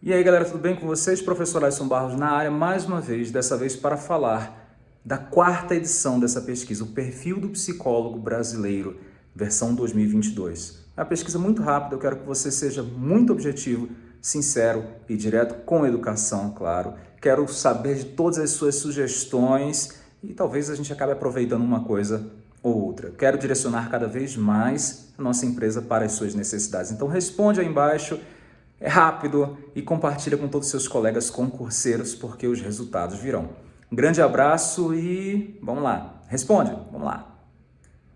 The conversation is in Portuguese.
E aí galera, tudo bem com vocês? Professor Alisson Barros na área, mais uma vez, dessa vez para falar da quarta edição dessa pesquisa, o Perfil do Psicólogo Brasileiro, versão 2022. É uma pesquisa muito rápida, eu quero que você seja muito objetivo, sincero e direto com educação, claro. Quero saber de todas as suas sugestões e talvez a gente acabe aproveitando uma coisa ou outra. Quero direcionar cada vez mais a nossa empresa para as suas necessidades. Então responde aí embaixo, é rápido e compartilha com todos os seus colegas concurseiros porque os resultados virão. Um grande abraço e vamos lá, responde, vamos lá.